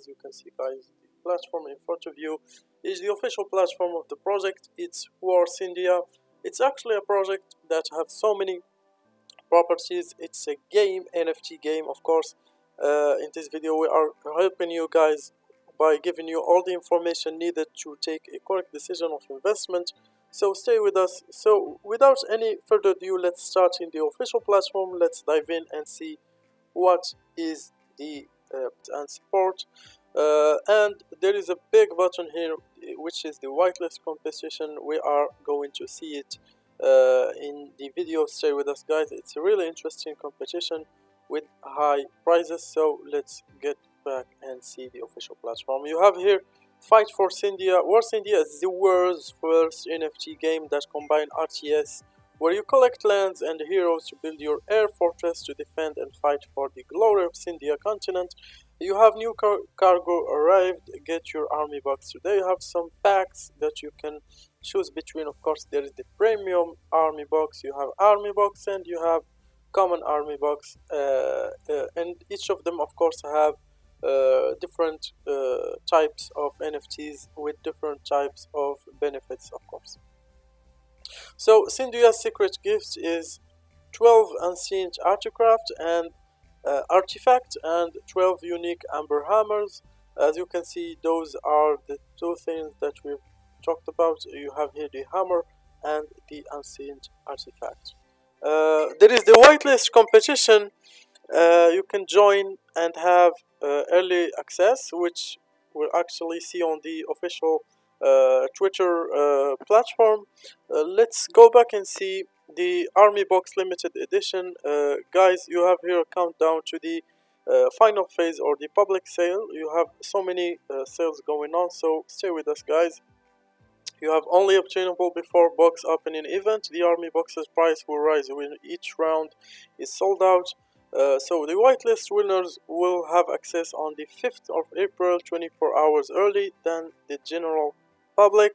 as you can see guys the platform in front of you is the official platform of the project. It's Wars India. It's actually a project that have so many properties. It's a game NFT game of course. Uh, in this video we are helping you guys by giving you all the information needed to take a correct decision of investment. So stay with us. So without any further ado let's start in the official platform. Let's dive in and see what is the and support. Uh, and there is a big button here which is the whitelist competition. We are going to see it uh, in the video. Stay with us guys. It's a really interesting competition with high prizes so let's get back and see the official platform. You have here Fight for India. Wars India is the world's first NFT game that combines RTS, where you collect lands and heroes to build your air fortress to defend and fight for the glory of India continent. You have new car cargo arrived, get your army box today. You have some packs that you can choose between. Of course, there is the premium army box, you have army box, and you have common army box. Uh, uh, and each of them, of course, have uh, different uh, types of NFTs with different types of benefits of course so Syndia's secret gift is 12 ancient artifact and uh, artifact and 12 unique amber hammers. As you can see those are the two things that we've talked about. You have here the hammer and the ancient artifact. Uh, there is the whitelist competition. Uh, you can join and have uh, early access, which we'll actually see on the official Twitter uh, platform. let's go back and see the Army Box Limited Edition. guys, you have here a countdown to the uh, final phase or the public sale you have so many uh, sales going on so stay with us guys you have only obtainable before box opening event the army boxes price will rise when each round is sold out uh, so the whitelist winners will have access on the 5th of April 24 hours early than the general public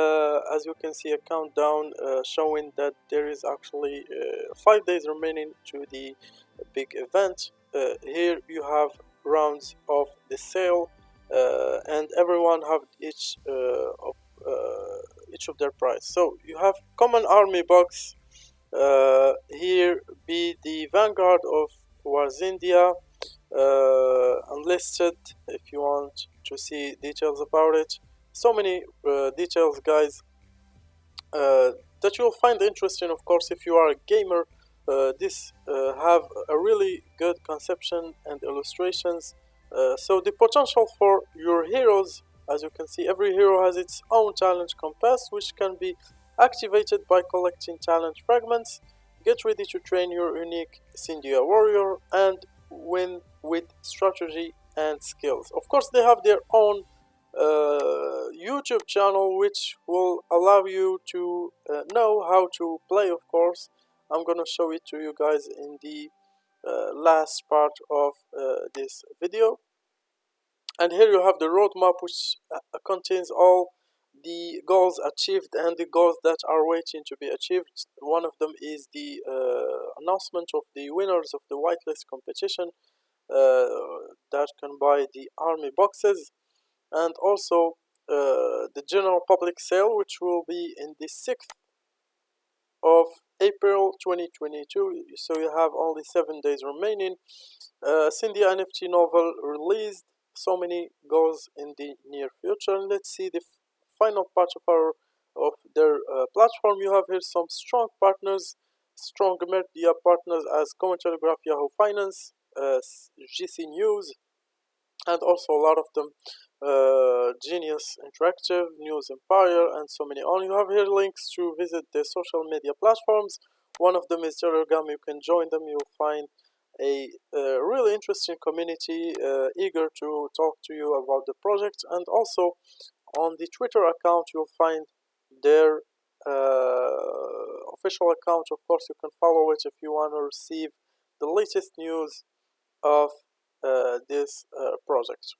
uh, as you can see a countdown uh, showing that there is actually uh, 5 days remaining to the big event. Here you have rounds of the sale and everyone have each of each of their price. So you have common army box uh, here be the vanguard of Wars India uh, unlisted if you want to see details about it so many uh, details guys uh, that you'll find interesting of course if you are a gamer uh, this uh, have a really good conception and illustrations so the potential for your heroes as you can see every hero has its own challenge compass which can be activated by collecting talent fragments. Get ready to train your unique Syndia warrior and win with strategy and skills. Of course, they have their own uh, YouTube channel which will allow you to uh, know how to play, of course. I'm gonna show it to you guys in the uh, last part of uh, this video. And here you have the roadmap which uh, contains all the goals achieved and the goals that are waiting to be achieved. One of them is the uh, announcement of the winners of the whitelist competition uh, that can buy the army boxes and also the general public sale which will be in the 6th of April 2022 so you have only 7 days remaining. Uh, Syndia NFT novel released. So many goals in the near future. And let's see the final part of our of their uh, platform. You have here some strong partners. Strong media partners as Cointelegraph, Yahoo Finance, uh, GC News, and also a lot of them uh, Genius Interactive, News Empire, and so many on. You have here links to visit the social media platforms. One of them is Telegram. You can join them. You'll find a, a really interesting community uh, eager to talk to you about the project and also on the Twitter account you'll find their uh, official account of course you can follow it if you want to receive the latest news of uh, this uh, project.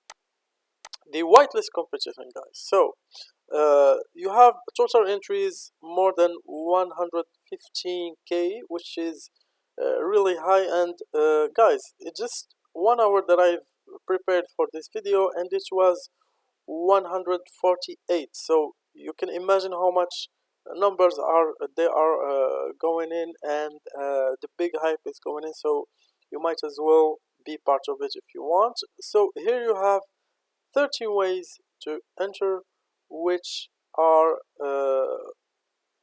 The whitelist competition guys. So uh, you have total entries more than 115k which is uh, really high. And uh, guys it's just one hour that I've prepared for this video and it was 148 so you can imagine how much numbers are they are uh, going in and uh, the big hype is going in. So you might as well be part of it if you want. So here you have 13 ways to enter which are uh,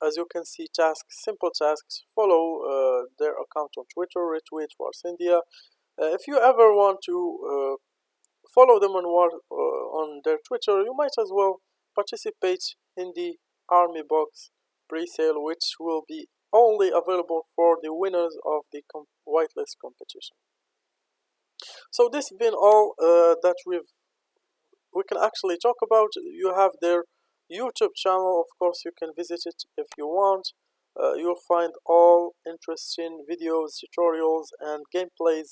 as you can see tasks simple tasks. Follow uh, their account on twitter retweet wars india. Uh, if you ever want to uh, follow them on uh, on their twitter you might as well participate in the army box pre-sale which will be only available for the winners of the com whitelist competition so this been all uh, that we've we can actually talk about. You have their youtube channel of course you can visit it if you want. Uh, you'll find all interesting videos tutorials and gameplays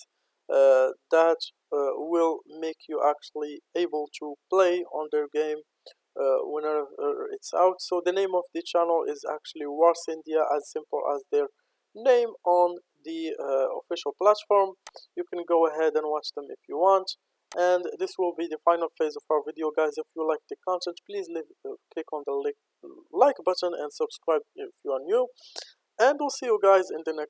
uh, that uh, will make you actually able to play on their game uh, whenever it's out. So the name of the channel is actually wars india as simple as their name on the uh, official platform. You can go ahead and watch them if you want. And this will be the final phase of our video guys. If you like the content please leave, uh, click on the like, like button and subscribe if you are new. And we'll see you guys in the next